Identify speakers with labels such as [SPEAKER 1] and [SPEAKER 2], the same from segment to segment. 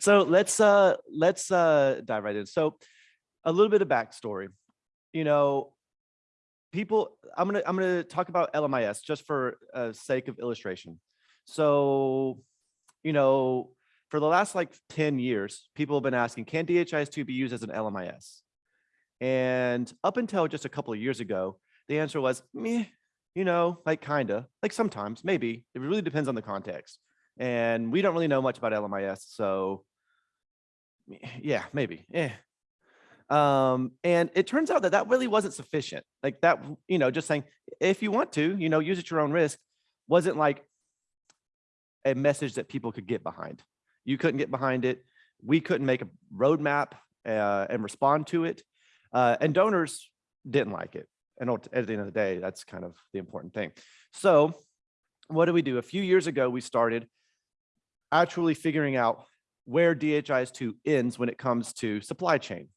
[SPEAKER 1] so let's uh let's uh dive right in. So a little bit of backstory. You know, people, I'm gonna I'm gonna talk about LMIS just for uh, sake of illustration. So, you know, for the last like 10 years, people have been asking, can DHIS2 be used as an LMIS? And up until just a couple of years ago, the answer was, meh, you know, like kinda, like sometimes, maybe. It really depends on the context. And we don't really know much about LMIS, so yeah, maybe. Eh. Um, and it turns out that that really wasn't sufficient. Like that, you know, just saying, if you want to, you know, use at your own risk, wasn't like a message that people could get behind. You couldn't get behind it. We couldn't make a roadmap uh, and respond to it. Uh, and donors didn't like it. And at the end of the day, that's kind of the important thing. So what do we do? A few years ago, we started actually figuring out where DHIS2 ends when it comes to supply chain.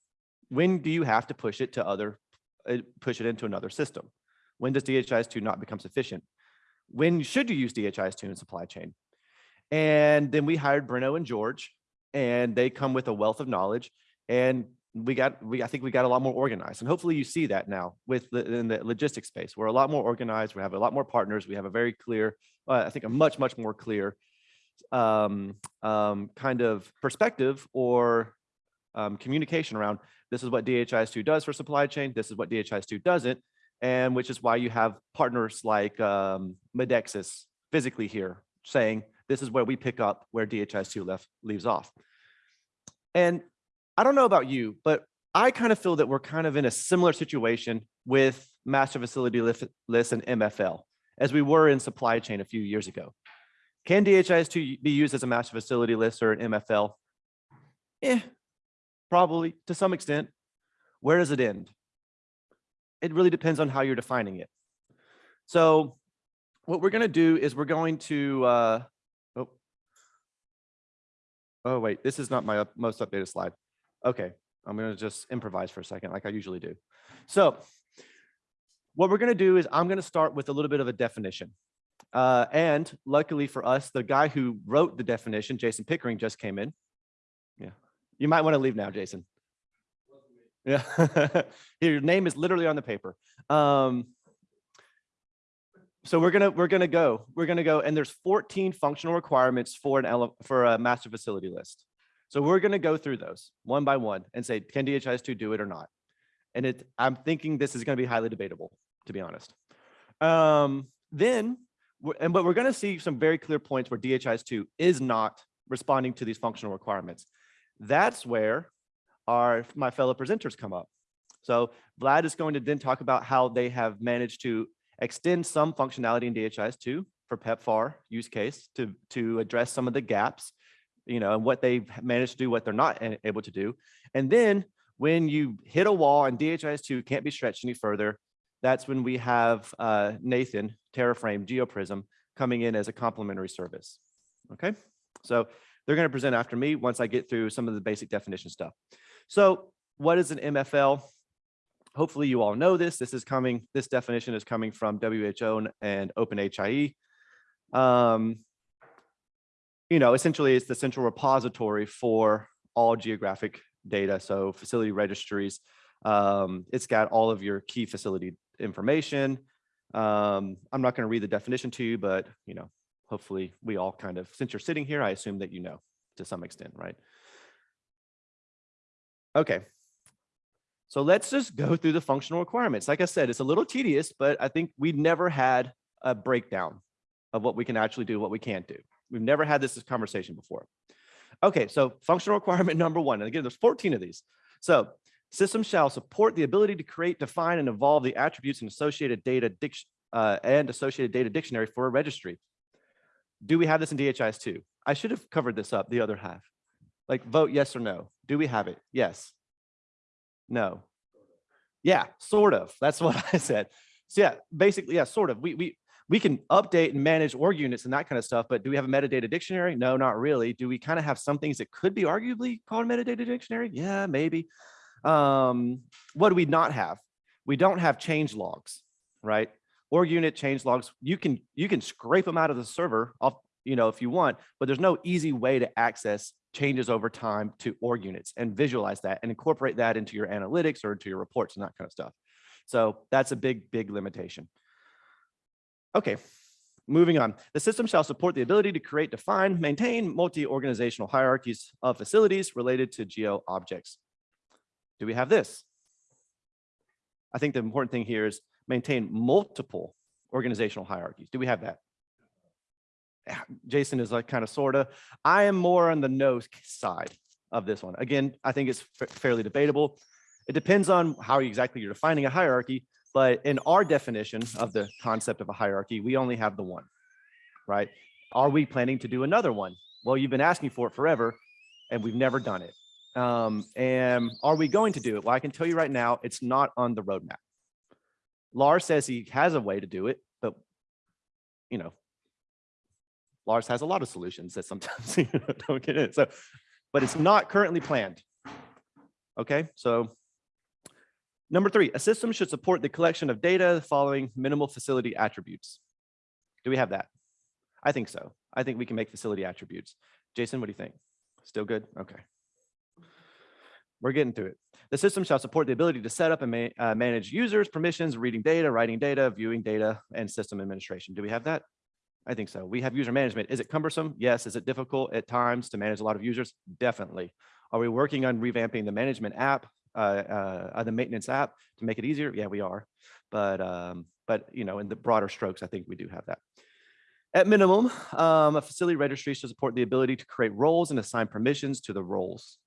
[SPEAKER 1] When do you have to push it to other, uh, push it into another system? When does DHIS2 not become sufficient? When should you use DHIS2 in supply chain? And then we hired Bruno and George, and they come with a wealth of knowledge. And we got, we I think we got a lot more organized. And hopefully you see that now with the, in the logistics space. We're a lot more organized. We have a lot more partners. We have a very clear, uh, I think a much, much more clear um, um, kind of perspective or um, communication around this is what DHIS2 does for supply chain. This is what DHIS2 doesn't. And which is why you have partners like um, Medexus physically here saying, this is where we pick up where DHIS2 left leaves off. And I don't know about you, but I kind of feel that we're kind of in a similar situation with master facility lists and MFL as we were in supply chain a few years ago. Can DHIS2 be used as a master facility list or an MFL? Eh, probably to some extent. Where does it end? It really depends on how you're defining it. So what we're going to do is we're going to, uh, oh, oh, wait, this is not my up, most updated slide. Okay, I'm going to just improvise for a second like I usually do. So what we're going to do is I'm going to start with a little bit of a definition. Uh, and luckily for us, the guy who wrote the definition, Jason Pickering, just came in. Yeah, you might want to leave now, Jason. Yeah, your name is literally on the paper. Um, so we're gonna we're gonna go we're gonna go and there's 14 functional requirements for an for a master facility list. So we're gonna go through those one by one and say can DHIS2 do it or not. And it I'm thinking this is gonna be highly debatable to be honest. Um, then and but we're going to see some very clear points where DHIS2 is not responding to these functional requirements. That's where our my fellow presenters come up. So Vlad is going to then talk about how they have managed to extend some functionality in DHIS2 for PEPFAR use case to, to address some of the gaps, you know, and what they've managed to do, what they're not able to do. And then when you hit a wall and DHIS2 can't be stretched any further, that's when we have uh, Nathan, TerraFrame, GeoPrism coming in as a complementary service. Okay, so they're going to present after me once I get through some of the basic definition stuff. So what is an MFL? Hopefully you all know this. This is coming, this definition is coming from WHO and OpenHIE. Um, you know, essentially it's the central repository for all geographic data. So facility registries, um, it's got all of your key facility information. Um, I'm not going to read the definition to you, but you know, hopefully we all kind of, since you're sitting here, I assume that you know to some extent, right? Okay. So let's just go through the functional requirements. Like I said, it's a little tedious, but I think we never had a breakdown of what we can actually do, what we can't do. We've never had this conversation before. Okay, so functional requirement number one, and again, there's 14 of these. So Systems shall support the ability to create, define, and evolve the attributes and associated data uh, and associated data dictionary for a registry. Do we have this in DHIS2? I should have covered this up, the other half. Like vote yes or no. Do we have it? Yes. No. Yeah, sort of. That's what I said. So yeah, basically, yeah, sort of. We we we can update and manage org units and that kind of stuff, but do we have a metadata dictionary? No, not really. Do we kind of have some things that could be arguably called a metadata dictionary? Yeah, maybe. Um, what do we not have? We don't have change logs, right? Org unit change logs. You can you can scrape them out of the server off, you know, if you want, but there's no easy way to access changes over time to org units and visualize that and incorporate that into your analytics or into your reports and that kind of stuff. So that's a big, big limitation. Okay, moving on. The system shall support the ability to create, define, maintain multi-organizational hierarchies of facilities related to geo objects. Do we have this? I think the important thing here is maintain multiple organizational hierarchies. Do we have that? Jason is like kind of sort of. I am more on the no side of this one. Again, I think it's fairly debatable. It depends on how exactly you're defining a hierarchy, but in our definition of the concept of a hierarchy, we only have the one, right? Are we planning to do another one? Well, you've been asking for it forever and we've never done it. Um, and are we going to do it? Well, I can tell you right now, it's not on the roadmap. Lars says he has a way to do it, but you know, Lars has a lot of solutions that sometimes you know, don't get it. So, but it's not currently planned. Okay, so number three, a system should support the collection of data following minimal facility attributes. Do we have that? I think so. I think we can make facility attributes. Jason, what do you think? Still good? Okay. We're getting through it. The system shall support the ability to set up and ma uh, manage users, permissions, reading data, writing data, viewing data, and system administration. Do we have that? I think so. We have user management. Is it cumbersome? Yes. Is it difficult at times to manage a lot of users? Definitely. Are we working on revamping the management app, uh, uh, the maintenance app to make it easier? Yeah, we are. But, um, but you know, in the broader strokes, I think we do have that. At minimum, um, a facility registry should support the ability to create roles and assign permissions to the roles.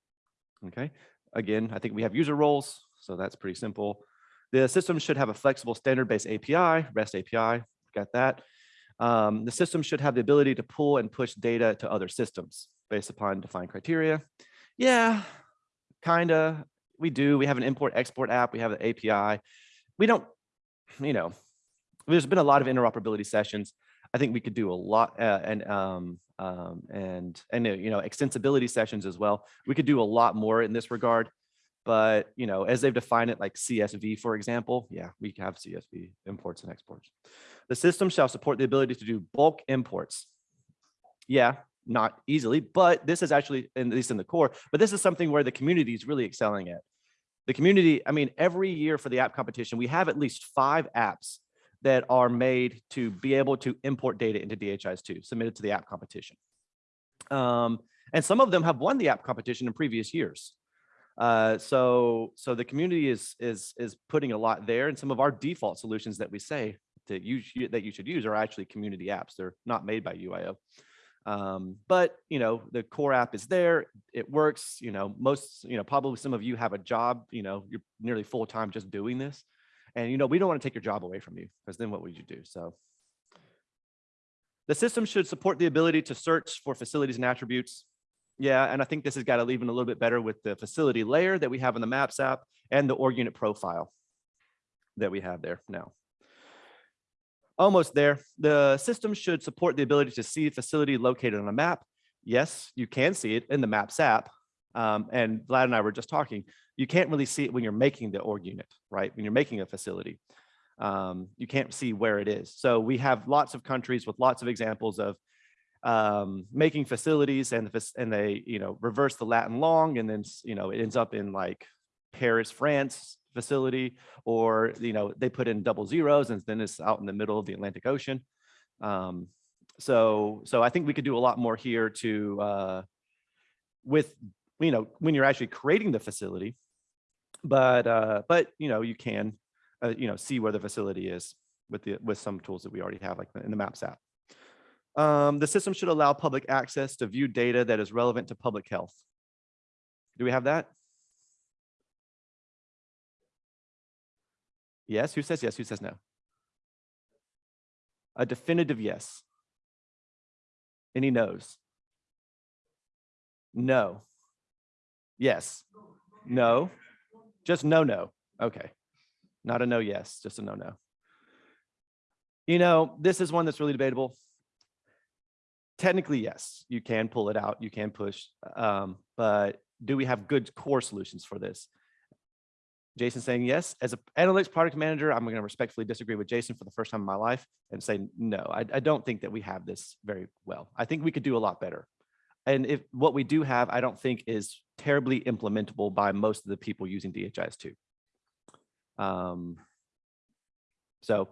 [SPEAKER 1] Okay. Again, I think we have user roles, so that's pretty simple. The system should have a flexible standard-based API, REST API, got that. Um, the system should have the ability to pull and push data to other systems based upon defined criteria. Yeah, kind of. We do. We have an import export app. We have the API. We don't, you know, there's been a lot of interoperability sessions. I think we could do a lot uh, and um, um, and and you know extensibility sessions as well. We could do a lot more in this regard, but you know as they've defined it like CSV for example, yeah, we have CSV imports and exports. The system shall support the ability to do bulk imports. Yeah, not easily, but this is actually, at least in the core, but this is something where the community is really excelling at. The community, I mean, every year for the app competition, we have at least five apps that are made to be able to import data into DHIS2, submitted to the app competition. Um, and some of them have won the app competition in previous years. Uh, so, so the community is is is putting a lot there, and some of our default solutions that we say to use that you should use are actually community apps. They're not made by UIO. Um, but you know, the core app is there, it works, you know, most, you know, probably some of you have a job, you know, you're nearly full time just doing this. And you know, we don't want to take your job away from you because then what would you do? So the system should support the ability to search for facilities and attributes. Yeah, and I think this has got to even a little bit better with the facility layer that we have in the Maps app and the org unit profile that we have there now. Almost there. The system should support the ability to see facility located on a map. Yes, you can see it in the Maps app. Um, and Vlad and I were just talking, you can't really see it when you're making the org unit, right? When you're making a facility, um, you can't see where it is. So we have lots of countries with lots of examples of um, making facilities and, and they, you know, reverse the Latin long and then, you know, it ends up in like Paris, France, facility, or you know they put in double zeros and then it's out in the middle of the Atlantic Ocean. Um, so so I think we could do a lot more here to uh, with you know when you're actually creating the facility, but uh, but you know you can uh, you know see where the facility is with the with some tools that we already have like in the Maps app. Um, the system should allow public access to view data that is relevant to public health. Do we have that? Yes, who says yes, who says no? A definitive yes. Any no's? No. Yes. No. Just no, no. Okay. Not a no, yes, just a no, no. You know, this is one that's really debatable. Technically, yes, you can pull it out, you can push, um, but do we have good core solutions for this? Jason saying yes. As an analytics product manager, I'm going to respectfully disagree with Jason for the first time in my life and say, no, I, I, don't think that we have this very well. I think we could do a lot better. And if what we do have, I don't think is terribly implementable by most of the people using DHIS2. Um, so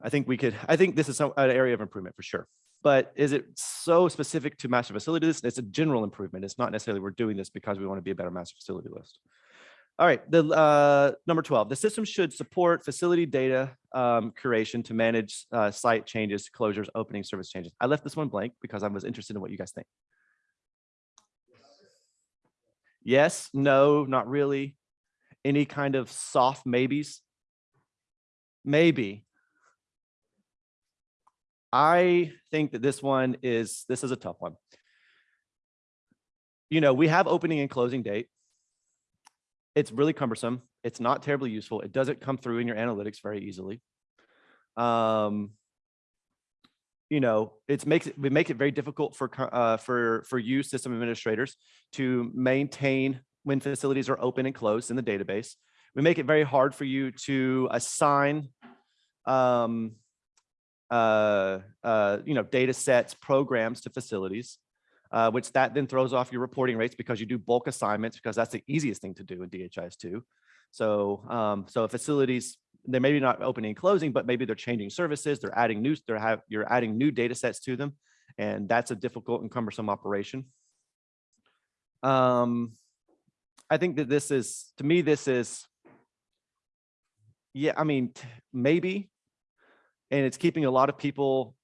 [SPEAKER 1] I think we could, I think this is some, an area of improvement for sure. But is it so specific to master facility list? It's a general improvement. It's not necessarily we're doing this because we want to be a better master facility list. All right, the uh, number 12, the system should support facility data um, curation to manage uh, site changes, closures, opening service changes. I left this one blank because I was interested in what you guys think. Yes, no, not really. Any kind of soft maybes? Maybe. I think that this one is, this is a tough one. You know, we have opening and closing date. It's really cumbersome. It's not terribly useful. It doesn't come through in your analytics very easily. Um, you know, it makes it we make it very difficult for uh, for for you system administrators to maintain when facilities are open and closed in the database. We make it very hard for you to assign um, uh, uh, you know, data sets, programs to facilities, uh, which that then throws off your reporting rates because you do bulk assignments because that's the easiest thing to do in DHIS2. So, um, so facilities, they're maybe not opening and closing, but maybe they're changing services, they're adding new, they're have, you're adding new data sets to them. And that's a difficult and cumbersome operation. Um, I think that this is, to me, this is, yeah, I mean, maybe, and it's keeping a lot of people,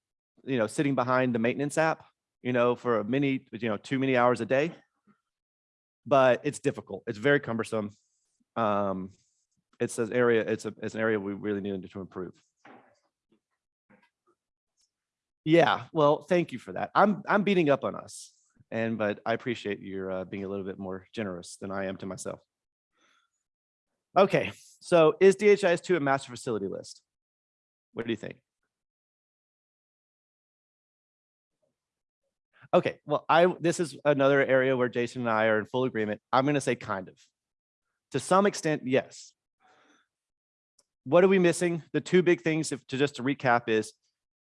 [SPEAKER 1] you know, sitting behind the maintenance app, you know, for a many, you know, too many hours a day. But it's difficult. It's very cumbersome. Um, it's an area. It's a it's an area we really need to improve. Yeah. Well, thank you for that. I'm I'm beating up on us, and but I appreciate your uh, being a little bit more generous than I am to myself. Okay. So is DHIS2 a master facility list? What do you think? Okay, well, I this is another area where Jason and I are in full agreement. I'm going to say kind of. To some extent, yes. What are we missing? The two big things, if to just to recap, is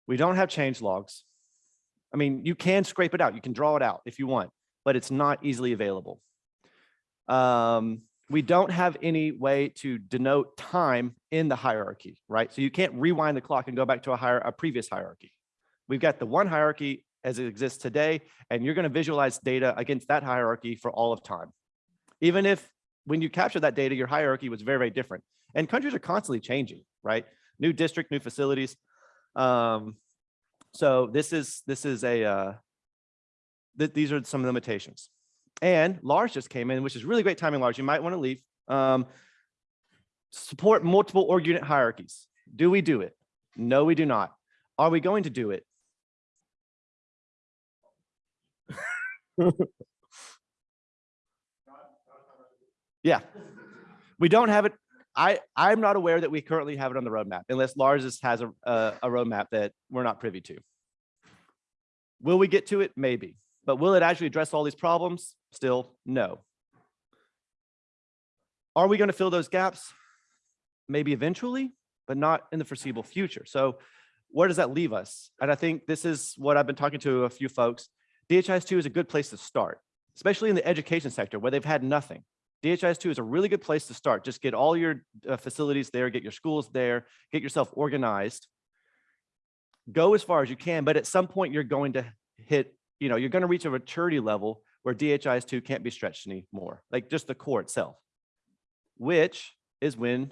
[SPEAKER 1] we don't have change logs. I mean, you can scrape it out, you can draw it out if you want, but it's not easily available. Um, we don't have any way to denote time in the hierarchy, right? So you can't rewind the clock and go back to a higher, a previous hierarchy. We've got the one hierarchy as it exists today, and you're going to visualize data against that hierarchy for all of time. Even if when you capture that data, your hierarchy was very, very different. And countries are constantly changing, right? New district, new facilities. Um, so this is this is a uh, th these are some limitations. And Lars just came in, which is really great timing, Lars. You might want to leave. Um, support multiple org unit hierarchies. Do we do it? No, we do not. Are we going to do it? Yeah, we don't have it. I, I'm not aware that we currently have it on the roadmap unless Lars has a, a, a roadmap that we're not privy to. Will we get to it? Maybe. But will it actually address all these problems? Still, no. Are we going to fill those gaps? Maybe eventually, but not in the foreseeable future. So where does that leave us? And I think this is what I've been talking to a few folks. DHIS2 is a good place to start, especially in the education sector where they've had nothing. DHIS2 is a really good place to start. Just get all your uh, facilities there, get your schools there, get yourself organized. Go as far as you can, but at some point you're going to hit you know, you're going to reach a maturity level where DHIS2 can't be stretched anymore, like just the core itself, which is when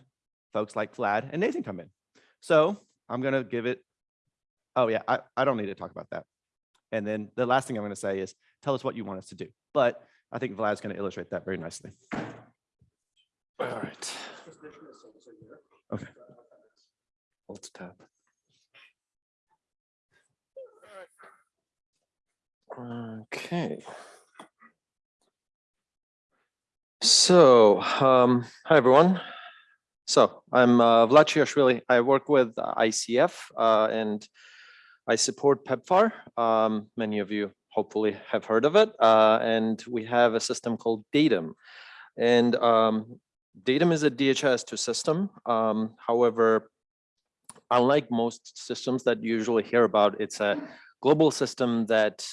[SPEAKER 1] folks like Vlad and Nathan come in. So I'm going to give it, oh yeah, I, I don't need to talk about that. And then the last thing I'm going to say is tell us what you want us to do. But I think Vlad's going to illustrate that very nicely.
[SPEAKER 2] All right.
[SPEAKER 1] Okay.
[SPEAKER 2] Let's tap. Okay. So, um, hi everyone. So I'm uh, Vlad Chiashvili. I work with ICF uh, and I support PEPFAR. Um, many of you hopefully have heard of it. Uh, and we have a system called DATIM. And um, DATIM is a DHS2 system. Um, however, unlike most systems that you usually hear about, it's a global system that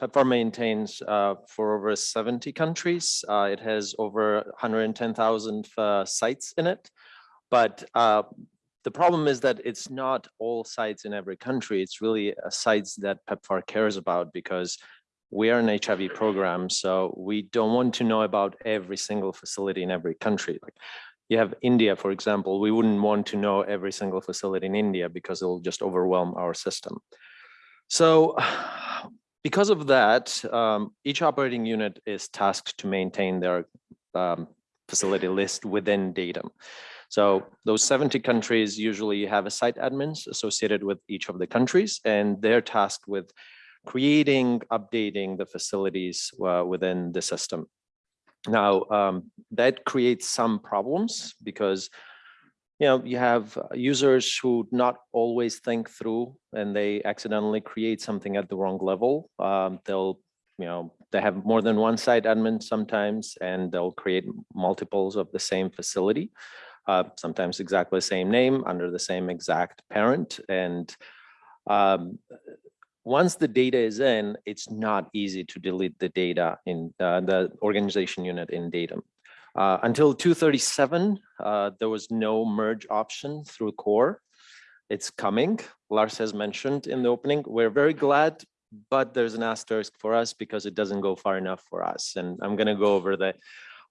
[SPEAKER 2] PEPFAR maintains uh, for over 70 countries. Uh, It has over 110,000 uh, sites in it. But uh, the problem is that it's not all sites in every country. It's really uh, sites that PEPFAR cares about because we are an HIV program, so we don't want to know about every single facility in every country. Like you have India, for example, we wouldn't want to know every single facility in India because it'll just overwhelm our system. So because of that, um, each operating unit is tasked to maintain their um, facility list within DATIM. So those 70 countries usually have a site admins associated with each of the countries, and they're tasked with creating, updating the facilities uh, within the system. Now, um, that creates some problems because you know, you have users who not always think through and they accidentally create something at the wrong level. Um, they'll, you know, they have more than one site admin sometimes, and they'll create multiples of the same facility, uh, sometimes exactly the same name under the same exact parent. And um, once the data is in, it's not easy to delete the data in uh, the organization unit in DATIM. Uh, until 237, uh, there was no merge option through core. It's coming. Lars has mentioned in the opening. We're very glad, but there's an asterisk for us because it doesn't go far enough for us. And I'm going to go over the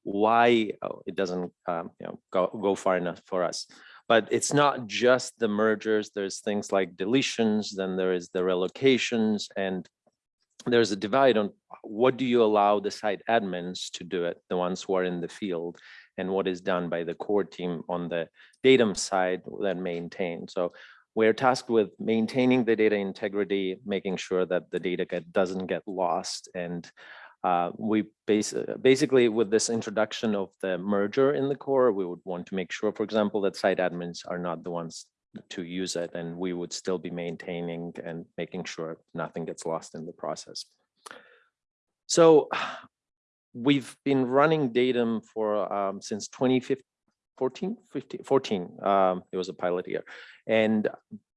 [SPEAKER 2] why oh, it doesn't um, you know, go, go far enough for us. But it's not just the mergers. There's things like deletions, then there is the relocations, and there's a divide on what do you allow the site admins to do it, the ones who are in the field, and what is done by the core team on the DATIM side that maintain. So we're tasked with maintaining the data integrity, making sure that the data get, doesn't get lost. And uh, we base, basically with this introduction of the merger in the core, we would want to make sure, for example, that site admins are not the ones to use it and we would still be maintaining and making sure nothing gets lost in the process. So we've been running DATIM for um, since 2015, 14, 15, 14, um, it was a pilot year. And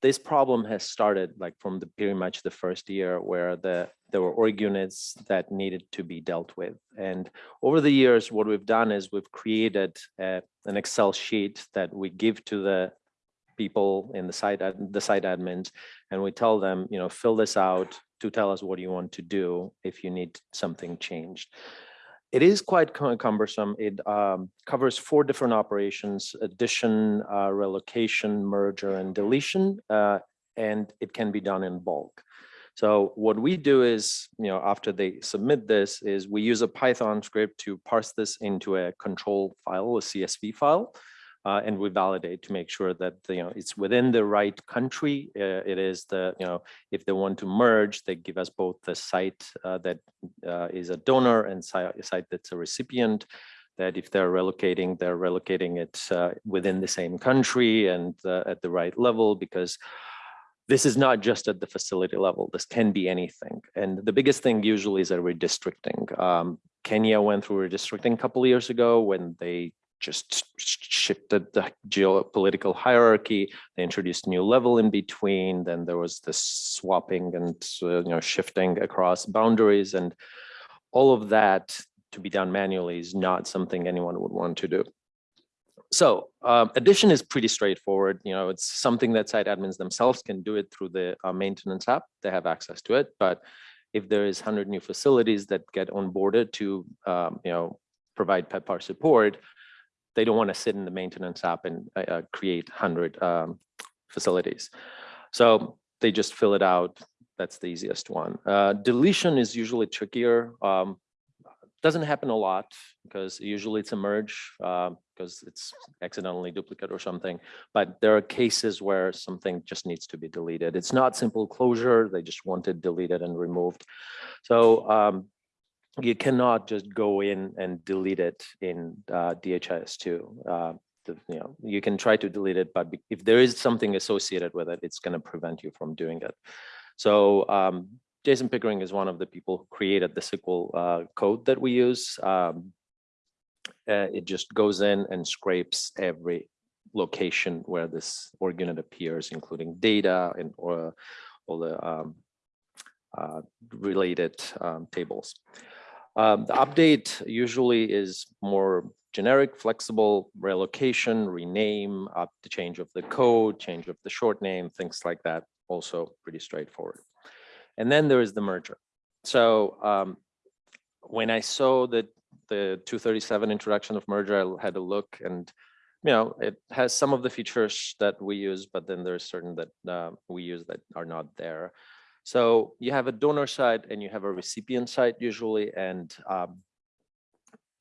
[SPEAKER 2] this problem has started like from the pretty much the first year where the there were org units that needed to be dealt with. And over the years, what we've done is we've created a, an Excel sheet that we give to the people in the site the site admins and we tell them you know fill this out to tell us what you want to do if you need something changed it is quite cumbersome. It um, covers four different operations addition uh, relocation merger and deletion uh, and it can be done in bulk. So what we do is, you know, after they submit this is we use a Python script to parse this into a control file, a CSV file uh, and we validate to make sure that you know it's within the right country. Uh, it is the you know if they want to merge, they give us both the site uh, that uh, is a donor and site, that's a recipient. That if they're relocating, they're relocating it uh, within the same country and uh, at the right level because this is not just at the facility level. This can be anything. And the biggest thing usually is a redistricting. Um, Kenya went through redistricting a couple years ago when they just shifted the geopolitical hierarchy. They introduced new level in between. Then there was this swapping and uh, you know shifting across boundaries, and all of that to be done manually is not something anyone would want to do. So um, addition is pretty straightforward. You know, it's something that site admins themselves can do it through the uh, maintenance app. They have access to it, but if there is 100 new facilities that get onboarded to, um, you know, provide PEPFAR support, they don't want to sit in the maintenance app and uh, uh create 100 um, facilities. So they just fill it out. That's the easiest one. Uh, deletion is usually trickier. Um, doesn't happen a lot because usually it's a merge uh, because it's accidentally duplicate or something. But there are cases where something just needs to be deleted. It's not simple closure. They just want it deleted and removed. So um, you cannot just go in and delete it in uh, DHIS2. Uh, the, you know, you can try to delete it, but if there is something associated with it, it's going to prevent you from doing it. So um, Jason Pickering is one of the people who created the SQL uh, code that we use. Um, uh, it just goes in and scrapes every location where this org unit appears, including data and or all the um, uh, related um, tables. Um, The update usually is more generic, flexible, relocation, rename, up the change of the code, change of the short name, things like that, also pretty straightforward. And then there is the merger. So um, when I saw that the 237 introduction of merger, I had a look and, you know, it has some of the features that we use, but then there's certain that uh, we use that are not there. So you have a donor side and you have a recipient side usually, and um,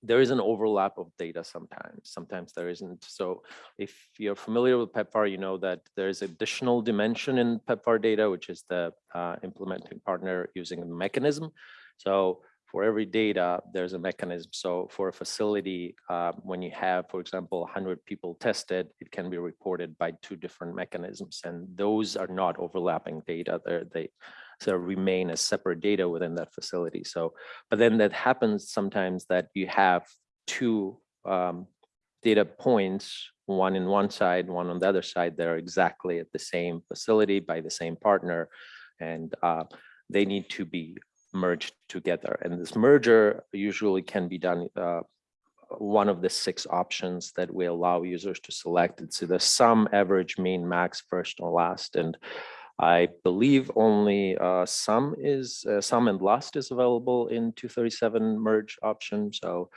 [SPEAKER 2] there is an overlap of data sometimes. Sometimes there isn't. So if you're familiar with PEPFAR, you know that there is additional dimension in PEPFAR data, which is the uh, implementing partner using a mechanism. So for every data, there's a mechanism. So for a facility, uh, when you have, for example, 100 people tested, it can be reported by two different mechanisms, and those are not overlapping data. They're, they so remain as separate data within that facility. So, but then that happens sometimes that you have two um, data points, one in one side, one on the other side, that are exactly at the same facility by the same partner, and uh, they need to be merged together. And this merger usually can be done uh, one of the six options that we allow users to select. It's the sum, average, mean, max, first or last. And I believe only uh, sum is uh, sum and last is available in 237 merge option. So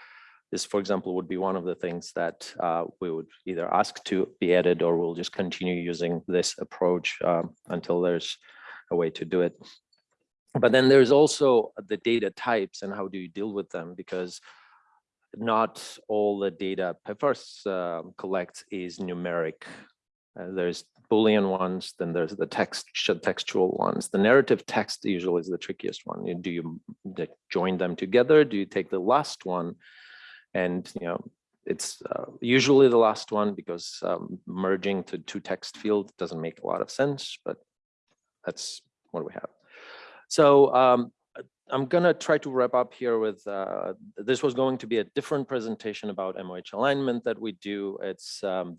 [SPEAKER 2] this, for example, would be one of the things that uh, we would either ask to be added or we'll just continue using this approach um, until there's a way to do it. But then there's also the data types and how do you deal with them? Because not all the data PEPFAR uh, collects is numeric. Uh, there's Boolean ones, then there's the text textual ones. The narrative text usually is the trickiest one. Do you join them together? Do you take the last one? And you know, it's uh, usually the last one because um, merging to two text fields doesn't make a lot of sense, but that's what we have. So um, I'm gonna try to wrap up here with, uh, this was going to be a different presentation about MOH alignment that we do. It's um,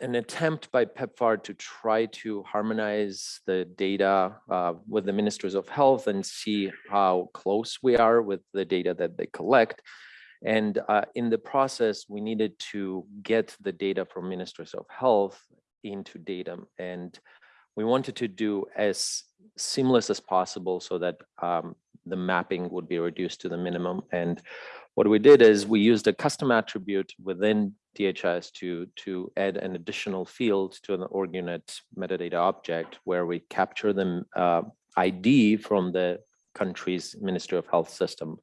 [SPEAKER 2] an attempt by PEPFAR to try to harmonize the data uh, with the ministries of health and see how close we are with the data that they collect. And uh, in the process, we needed to get the data from ministries of health into DATIM. And we wanted to do as seamless as possible so that um, the mapping would be reduced to the minimum. And what we did is we used a custom attribute within DHIS to, to add an additional field to an org unit metadata object where we capture the uh, ID from the country's Ministry of Health system.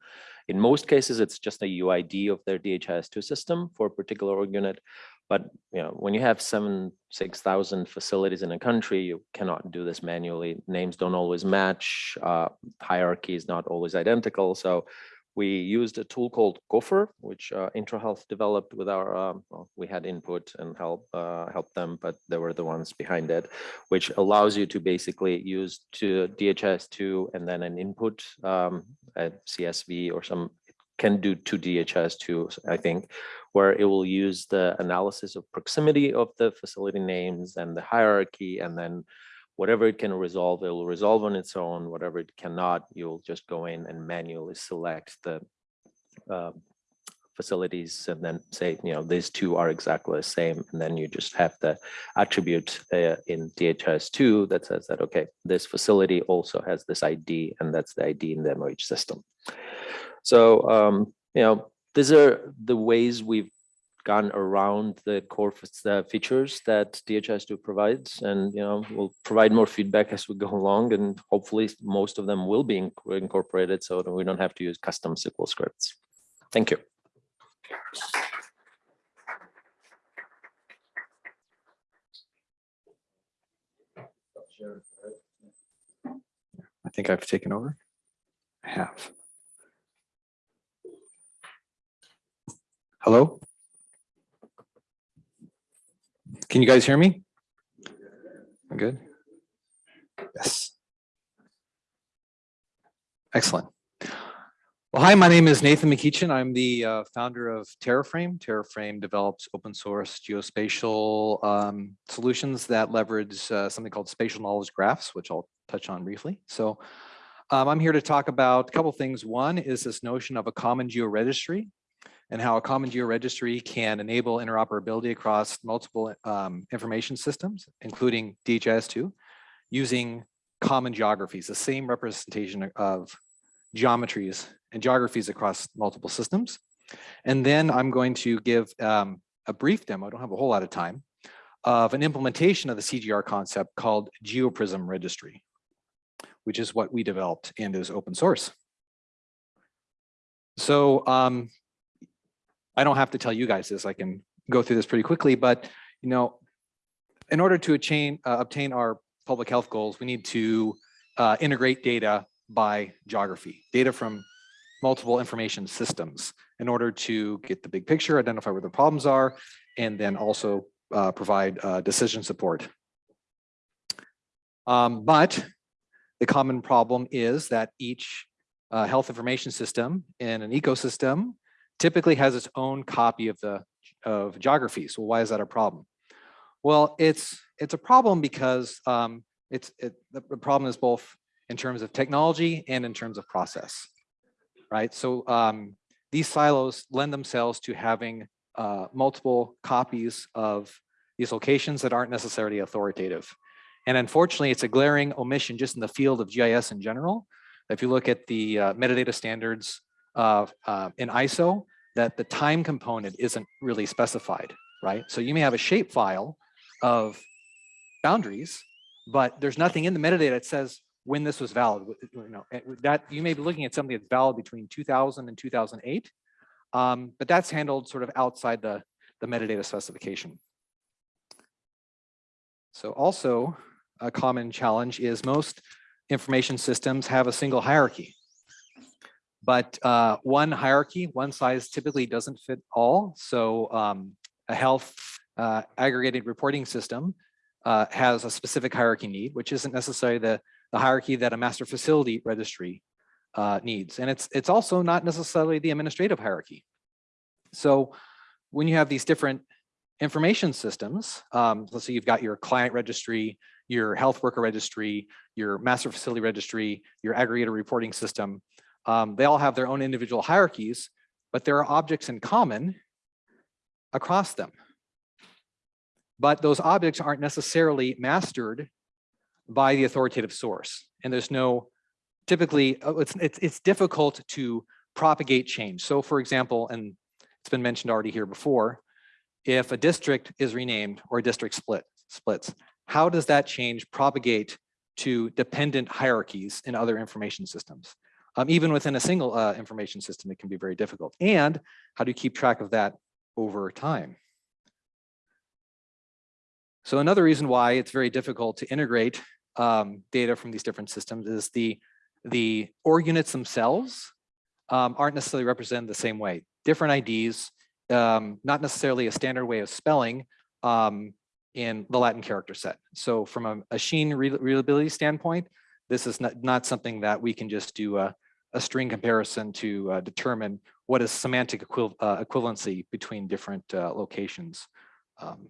[SPEAKER 2] In most cases, it's just a UID of their DHIS2 system for a particular org unit. But you know, when you have seven, 6,000 facilities in a country, you cannot do this manually. Names don't always match. Uh, hierarchy is not always identical. So we used a tool called GOFR, which uh, IntraHealth developed with our, um, well, we had input and help uh, help them, but they were the ones behind it, which allows you to basically use to DHS2 and then an input um, at CSV or some can do to DHS two, I think, where it will use the analysis of proximity of the facility names and the hierarchy, and then whatever it can resolve, it will resolve on its own. Whatever it cannot, you'll just go in and manually select the uh, facilities and then say, you know, these two are exactly the same. And then you just have the attribute uh, in DHS2 that says that, okay, this facility also has this ID and that's the ID in the MOH system. So, um, you know, these are the ways we've gone around the core features that DHS2 provides. And, you know, we'll provide more feedback as we go along and hopefully most of them will be incorporated so that we don't have to use custom SQL scripts. Thank you.
[SPEAKER 3] I think I've taken over. I have. Hello? Can you guys hear me? Good? Yes. Excellent. Well, hi, my name is Nathan McEachin. I'm the uh, founder of TerraFrame. TerraFrame develops open source geospatial um, solutions that leverage uh, something called spatial knowledge graphs, which I'll touch on briefly. So um, I'm here to talk about a couple things. One is this notion of a common georegistry and how a common georegistry can enable interoperability across multiple um, information systems, including DHIS2, using common geographies, the same representation of geometries and geographies across multiple systems. And then I'm going to give um, a brief demo, I don't have a whole lot of time, of an implementation of the CGR concept called GeoPrism Registry, which is what we developed and is open source. So um, I don't have to tell you guys this, I can go through this pretty quickly, but you know, in order to attain, uh, obtain our public health goals, we need to uh, integrate data by geography, data from multiple information systems in order to get the big picture, identify where the problems are, and then also uh, provide uh, decision support. Um, but the common problem is that each uh, health information system in an ecosystem typically has its own copy of the of geography. So why is that a problem? Well, it's it's a problem because um, it's it, the problem is both in terms of technology and in terms of process, right? So um, these silos lend themselves to having uh, multiple copies of these locations that aren't necessarily authoritative. And unfortunately, it's a glaring omission just in the field of GIS in general. If you look at the uh, metadata standards uh, in ISO, that the time component isn't really specified, right? So you may have a shape file of boundaries, but there's nothing in the metadata that says when this was valid. You know, eh, that you may be looking at something that's valid between 2000 and 2008, um, but that's handled sort of outside the, the metadata specification. So also a common challenge is most information systems have a single hierarchy. But uh, one hierarchy, one size typically doesn't fit all. So um, a health uh, aggregated reporting system uh, has a specific hierarchy need, which isn't necessarily the, the hierarchy that a master facility registry uh, needs. And it's, it's also not necessarily the administrative hierarchy. So when you have these different information systems, um, let's say you've got your client registry, your health worker registry, your master facility registry, your aggregator reporting system, um, they all have their own individual hierarchies, but there are objects in common across them. But those objects aren't necessarily mastered by the authoritative source. And there's no, typically, uh, it's, it's, it's difficult to propagate change. So for example, and it's been mentioned already here before, if a district is renamed or a district split splits, how does that change propagate to dependent hierarchies in other information systems? Um, even within a single uh, information system, it can be very difficult. And how do you keep track of that over time? So another reason why it's very difficult to integrate um, data from these different systems is the, the org units themselves um, aren't necessarily represented the same way. Different IDs, um, not necessarily a standard way of spelling um, in the Latin character set. So from a machine readability standpoint, this is not, not something that we can just do a, a string comparison to uh, determine what is semantic uh, equivalency between different uh, locations. Um,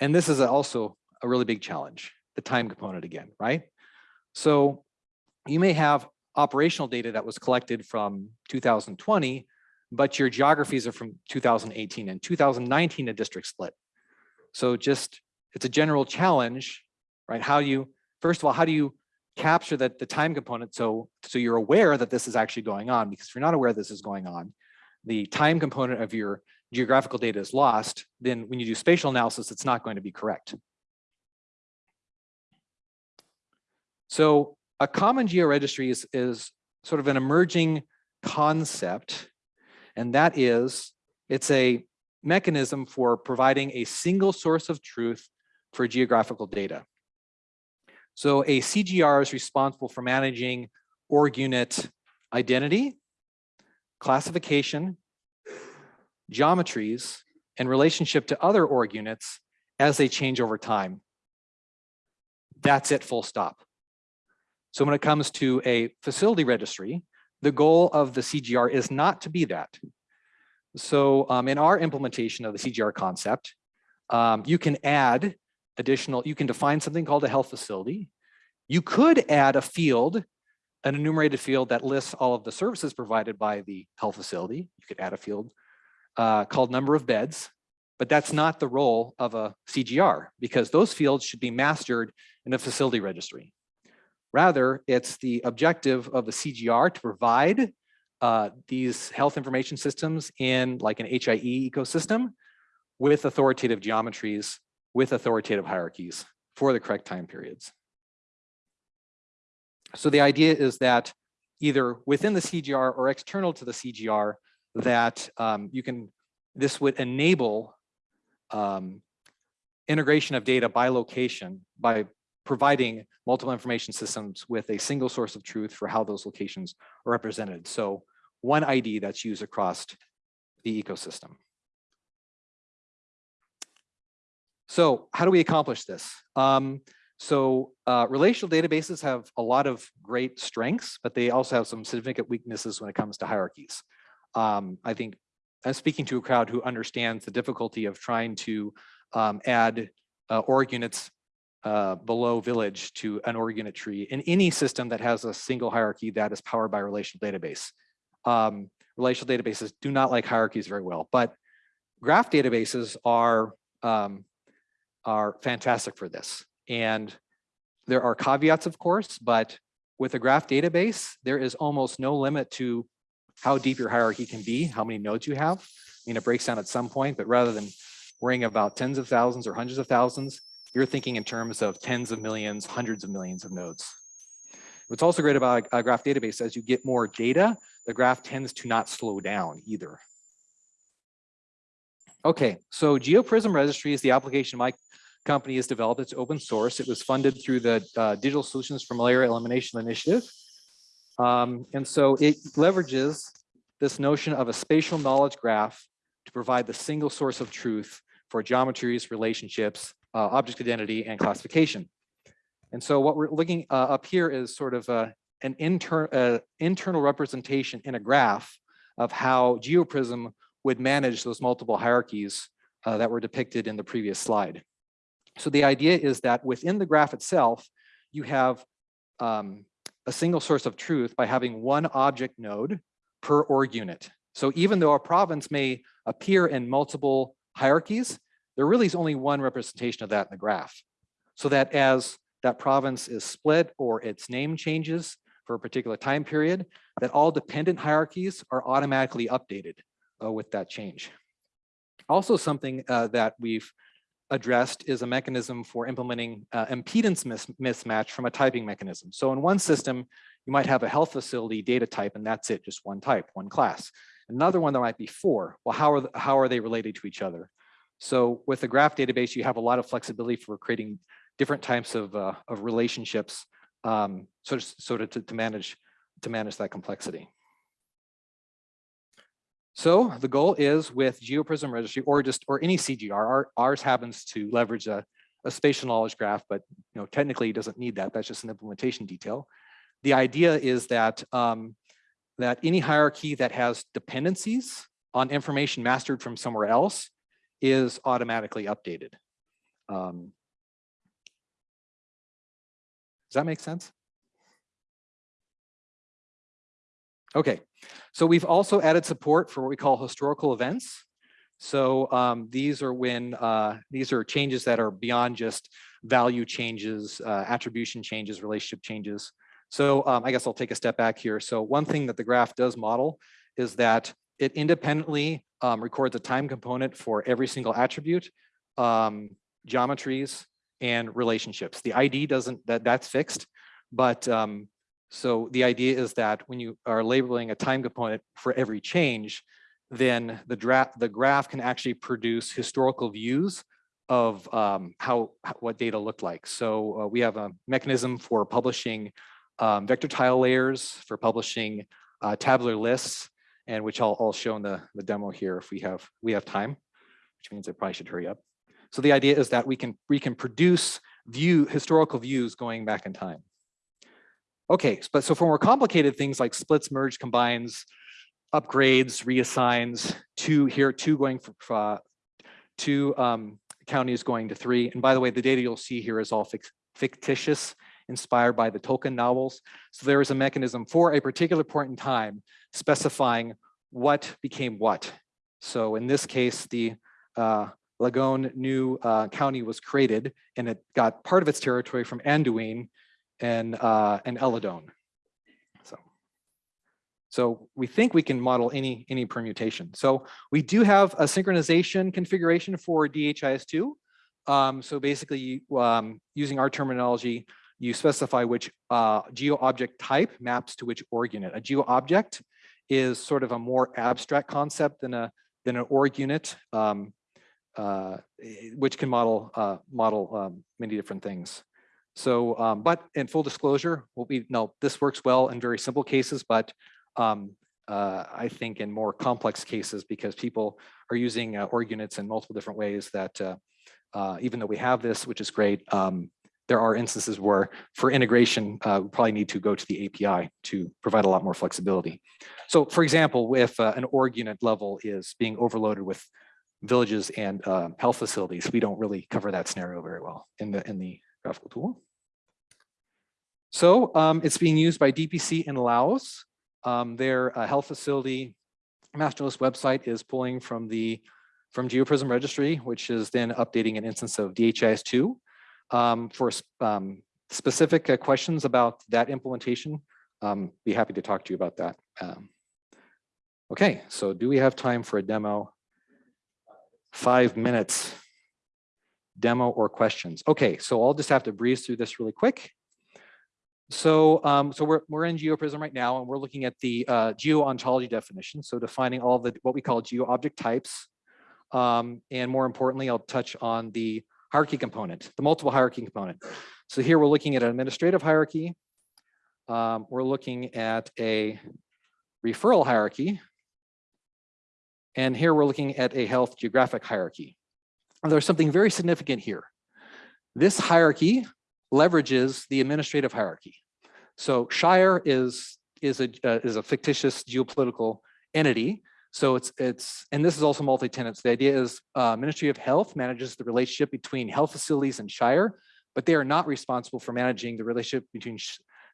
[SPEAKER 3] and this is also a really big challenge, the time component again, right? So you may have operational data that was collected from 2020, but your geographies are from 2018 and 2019 a district split. So just, it's a general challenge, right? How do you, first of all, how do you capture that the time component so, so you're aware that this is actually going on? Because if you're not aware this is going on, the time component of your geographical data is lost, then when you do spatial analysis, it's not going to be correct. So a common georegistry is, is sort of an emerging concept, and that is it's a mechanism for providing a single source of truth for geographical data. So a CGR is responsible for managing org unit identity, classification, geometries, and relationship to other org units as they change over time. That's it, full stop. So when it comes to a facility registry, the goal of the CGR is not to be that. So um, in our implementation of the CGR concept, um, you can add additional, you can define something called a health facility. You could add a field, an enumerated field that lists all of the services provided by the health facility. You could add a field uh, called number of beds, but that's not the role of a CGR because those fields should be mastered in a facility registry. Rather, it's the objective of the CGR to provide uh, these health information systems in like an HIE ecosystem with authoritative geometries, with authoritative hierarchies for the correct time periods. So the idea is that either within the CGR or external to the CGR, that um, you can, this would enable um, integration of data by location by providing multiple information systems with a single source of truth for how those locations are represented. So one ID that's used across the ecosystem. So how do we accomplish this? Um, so uh, relational databases have a lot of great strengths, but they also have some significant weaknesses when it comes to hierarchies. Um, I think I'm speaking to a crowd who understands the difficulty of trying to um, add uh, org units uh, below village to an org unit tree in any system that has a single hierarchy that is powered by a relational database. Um, relational databases do not like hierarchies very well, but graph databases are um, are fantastic for this. And there are caveats, of course, but with a graph database, there is almost no limit to how deep your hierarchy can be, how many nodes you have. I mean, it breaks down at some point, but rather than worrying about tens of thousands or hundreds of thousands, you're thinking in terms of tens of millions, hundreds of millions of nodes. What's also great about a graph database, as you get more data, the graph tends to not slow down either. Okay, so GeoPrism Registry is the application my company has developed. It's open source. It was funded through the uh, Digital Solutions for Malaria Elimination Initiative. Um, and so it leverages this notion of a spatial knowledge graph to provide the single source of truth for geometries, relationships, uh, object identity, and classification. And so what we're looking uh, up here is sort of uh, an inter uh, internal representation in a graph of how GeoPrism would manage those multiple hierarchies uh, that were depicted in the previous slide. So the idea is that within the graph itself, you have um, a single source of truth by having one object node per org unit. So even though a province may appear in multiple hierarchies, there really is only one representation of that in the graph. So that as that province is split or its name changes for a particular time period, that all dependent hierarchies are automatically updated uh, with that change. Also something uh, that we've addressed is a mechanism for implementing uh, impedance mis mismatch from a typing mechanism. So in one system, you might have a health facility data type and that's it, just one type, one class. Another one, there might be four. Well, how are, the, how are they related to each other? So with a graph database, you have a lot of flexibility for creating different types of, uh, of relationships um, so, so to, to manage to manage that complexity. So the goal is with GeoPrism registry or just or any CGR, our, ours happens to leverage a, a spatial knowledge graph, but you know technically it doesn't need that. That's just an implementation detail. The idea is that um, that any hierarchy that has dependencies on information mastered from somewhere else is automatically updated. Um, does that make sense? Okay, so we've also added support for what we call historical events. So um, these are when uh, these are changes that are beyond just value changes, uh, attribution changes, relationship changes. So um, I guess I'll take a step back here. So one thing that the graph does model is that it independently um, records a time component for every single attribute, um, geometries, and relationships. The ID doesn't, that that's fixed, but um, so the idea is that when you are labeling a time component for every change, then the draft, the graph can actually produce historical views of um, how, what data looked like. So uh, we have a mechanism for publishing um, vector tile layers, for publishing uh, tabular lists, and which I'll, I'll show in the, the demo here if we have we have time, which means I probably should hurry up. So the idea is that we can we can produce view historical views going back in time. Okay, but so for more complicated things like splits, merge, combines, upgrades, reassigns, two here, two going for uh, two um, county is going to three. And by the way, the data you'll see here is all fictitious, inspired by the Tolkien novels. So there is a mechanism for a particular point in time specifying what became what. So in this case, the uh, Lagone new uh, county was created and it got part of its territory from Anduin and, uh, and Eladon. So, so we think we can model any, any permutation. So we do have a synchronization configuration for DHIS2. Um, so basically, um, using our terminology, you specify which uh, geo object type maps to which org unit. A geo object is sort of a more abstract concept than a than an org unit, um, uh, which can model uh, model um, many different things. So, um, but in full disclosure, what we know this works well in very simple cases, but um, uh, I think in more complex cases because people are using uh, org units in multiple different ways that uh, uh, even though we have this, which is great, um, there are instances where for integration, uh, we probably need to go to the API to provide a lot more flexibility. So for example, if uh, an org unit level is being overloaded with villages and health facilities, we don't really cover that scenario very well in the in the graphical tool. So um, it's being used by DPC in Laos. Um, their uh, health facility master list website is pulling from the from GeoPrism registry, which is then updating an instance of DHIS2 um, for um, specific uh, questions about that implementation. Um, be happy to talk to you about that. Um, okay, so do we have time for a demo? Five minutes. Demo or questions? Okay, so I'll just have to breeze through this really quick. So, um, so we're, we're in GeoPrism right now, and we're looking at the uh, geo-ontology definition. So defining all the what we call geo-object types. Um, and more importantly, I'll touch on the hierarchy component, the multiple hierarchy component. So here we're looking at an administrative hierarchy. Um, we're looking at a referral hierarchy. And here we're looking at a health geographic hierarchy. There's something very significant here. This hierarchy leverages the administrative hierarchy. So Shire is, is, a, uh, is a fictitious geopolitical entity so it's, it's and this is also multi-tenant. So the idea is uh, Ministry of Health manages the relationship between health facilities and Shire, but they are not responsible for managing the relationship between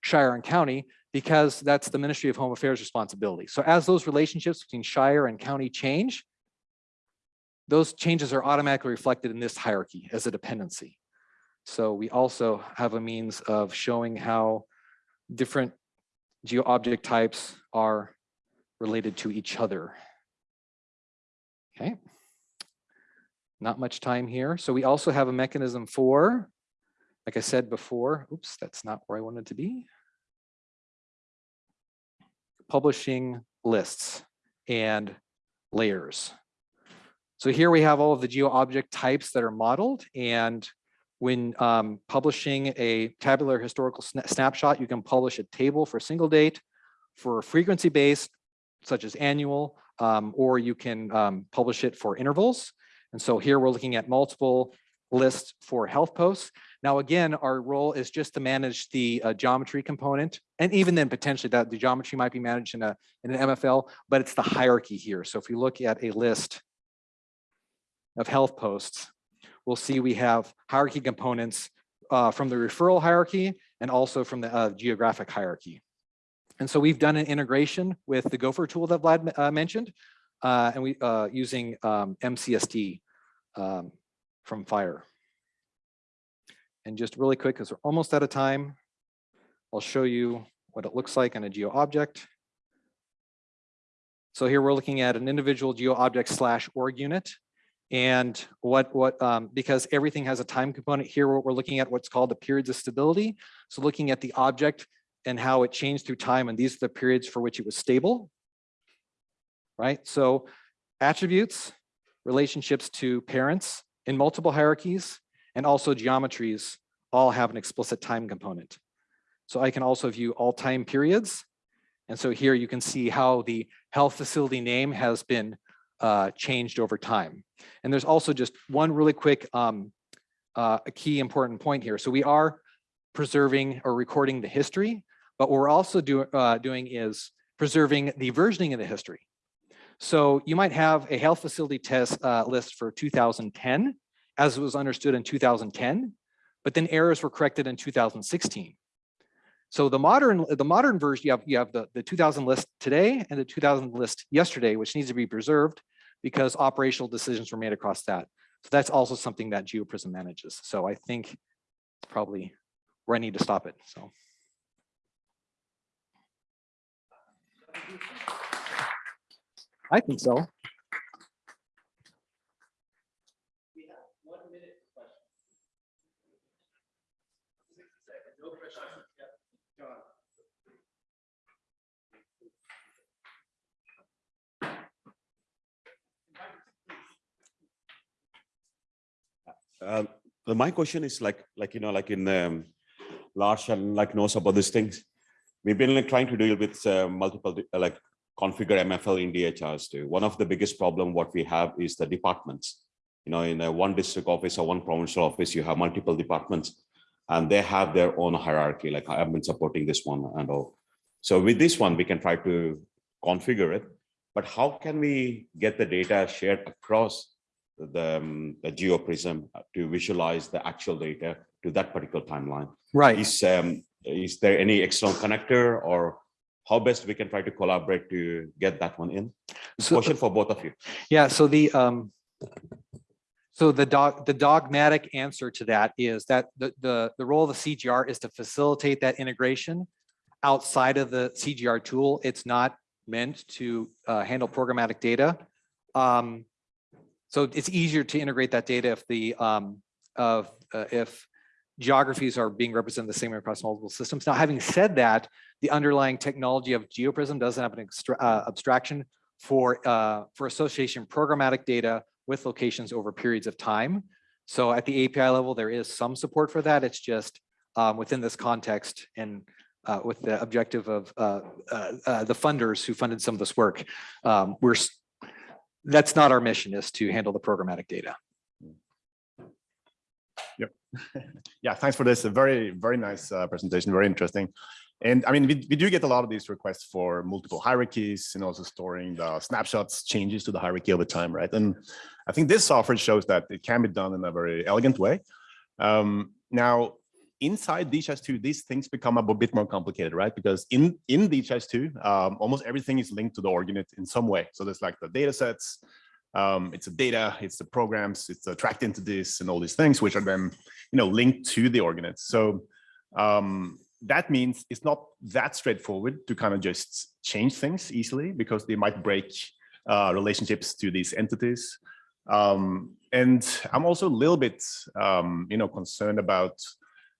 [SPEAKER 3] Shire and county because that's the Ministry of Home Affairs responsibility. So as those relationships between Shire and county change, those changes are automatically reflected in this hierarchy as a dependency. So we also have a means of showing how different geo object types are related to each other. Okay. Not much time here. So we also have a mechanism for, like I said before, oops, that's not where I wanted to be. Publishing lists and layers. So here we have all of the geo object types that are modeled and when um, publishing a tabular historical sna snapshot, you can publish a table for single date, for frequency based, such as annual, um, or you can um, publish it for intervals. And so here we're looking at multiple lists for health posts. Now, again, our role is just to manage the uh, geometry component. And even then potentially that the geometry might be managed in, a, in an MFL, but it's the hierarchy here. So if you look at a list of health posts, we'll see we have hierarchy components uh, from the referral hierarchy and also from the uh, geographic hierarchy. And so we've done an integration with the GOFR tool that Vlad uh, mentioned, uh, and we uh, using um, MCSD um, from FHIR. And just really quick, because we're almost out of time, I'll show you what it looks like on a geo object. So here we're looking at an individual geo object slash org unit. And what, what um, because everything has a time component here, what we're looking at what's called the periods of stability. So looking at the object and how it changed through time. And these are the periods for which it was stable, right? So attributes, relationships to parents in multiple hierarchies, and also geometries all have an explicit time component. So I can also view all time periods. And so here you can see how the health facility name has been uh, changed over time. And there's also just one really quick um, uh, a key important point here. So we are preserving or recording the history, but what we're also do, uh, doing is preserving the versioning of the history. So you might have a health facility test uh, list for 2010, as it was understood in 2010, but then errors were corrected in 2016. So the modern, the modern version, you have, you have the, the 2000 list today and the 2000 list yesterday, which needs to be preserved because operational decisions were made across that. So that's also something that GeoPrism manages. So I think it's probably where I need to stop it, so. I think so.
[SPEAKER 4] Uh, my question is like, like, you know, like in um, Lars and like knows about these things. We've been like trying to deal with uh, multiple, uh, like configure MFL in DHIS2. One of the biggest problem what we have is the departments. You know, in a one district office or one provincial office, you have multiple departments and they have their own hierarchy, like I've been supporting this one and all. So with this one, we can try to configure it, but how can we get the data shared across the, um, the GeoPrism to visualize the actual data to that particular timeline?
[SPEAKER 3] Right.
[SPEAKER 4] Is, um, is there any external connector or how best we can try to collaborate to get that one in?
[SPEAKER 3] So,
[SPEAKER 4] Question for both of you.
[SPEAKER 3] yeah, so the, um, so the dog, the dogmatic answer to that is that the, the, the role of the CGR is to facilitate that integration outside of the CGR tool. It's not meant to, uh, handle programmatic data. Um, so it's easier to integrate that data if the, um, of, uh, if geographies are being represented the same across multiple systems. Now, having said that, the underlying technology of GeoPrism doesn't have an uh, abstraction for, uh, for association programmatic data with locations over periods of time. So at the API level, there is some support for that. It's just um, within this context and uh, with the objective of uh, uh, uh, the funders who funded some of this work. Um, We're, that's not our mission is to handle the programmatic data. Yep.
[SPEAKER 5] Yeah, thanks for this. A very, very nice uh, presentation, very interesting. And I mean, we, we do get a lot of these requests for multiple hierarchies and also storing the snapshots changes to the hierarchy over time, right? And I think this software shows that it can be done in a very elegant way. Um, now, inside DHIS2, these things become a bit more complicated, right? Because in, in DHIS2, um, almost everything is linked to the org unit in some way. So there's like the data sets, um, it's the data, it's the programs, it's tracked this and all these things, which are then you know, linked to the org units. So um, that means it's not that straightforward to kind of just change things easily because they might break uh, relationships to these entities. Um, and I'm also a little bit, um, you know, concerned about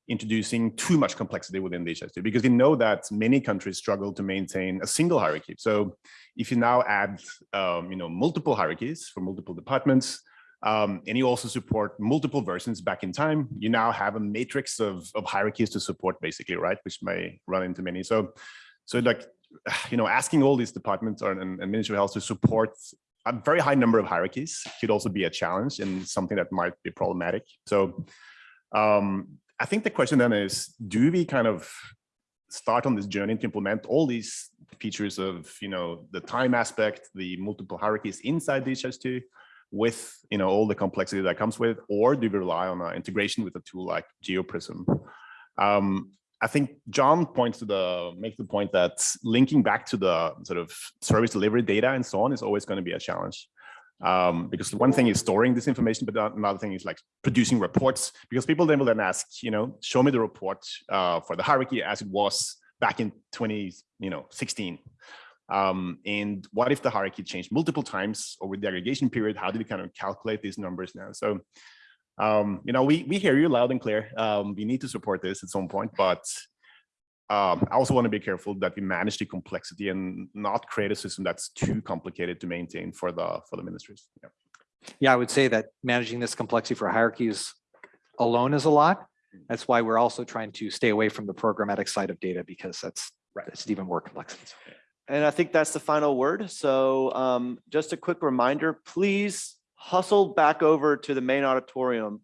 [SPEAKER 5] introducing too much complexity within DHIS2 because we know that many countries struggle to maintain a single hierarchy. So if you now add, um, you know, multiple hierarchies for multiple departments, um, and you also support multiple versions back in time. You now have a matrix of, of hierarchies to support basically, right? Which may run into many. So, so like, you know, asking all these departments or, and, and Ministry of Health to support a very high number of hierarchies could also be a challenge and something that might be problematic. So um, I think the question then is, do we kind of start on this journey to implement all these features of, you know, the time aspect, the multiple hierarchies inside DHIS2, with you know all the complexity that comes with, or do we rely on uh, integration with a tool like GeoPrism? Um, I think John points to the makes the point that linking back to the sort of service delivery data and so on is always going to be a challenge. Um, because one thing is storing this information, but another thing is like producing reports. Because people then will then ask, you know, show me the report uh, for the hierarchy as it was back in 20, you know, 16. Um, and what if the hierarchy changed multiple times over the aggregation period? How do we kind of calculate these numbers now? So, um, you know, we, we hear you loud and clear. Um, we need to support this at some point, but um, I also want to be careful that we manage the complexity and not create a system that's too complicated to maintain for the for the ministries. Yeah.
[SPEAKER 3] Yeah, I would say that managing this complexity for hierarchies alone is a lot. That's why we're also trying to stay away from the programmatic side of data because that's, that's even more complex.
[SPEAKER 1] And I think that's the final word. So um, just a quick reminder, please hustle back over to the main auditorium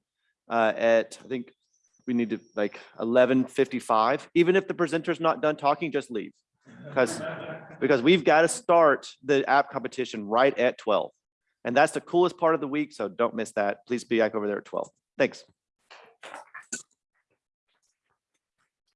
[SPEAKER 1] uh, at, I think we need to like 11:55. Even if the presenter's not done talking, just leave. Because, because we've got to start the app competition right at 12. And that's the coolest part of the week, so don't miss that. Please be back over there at 12. Thanks.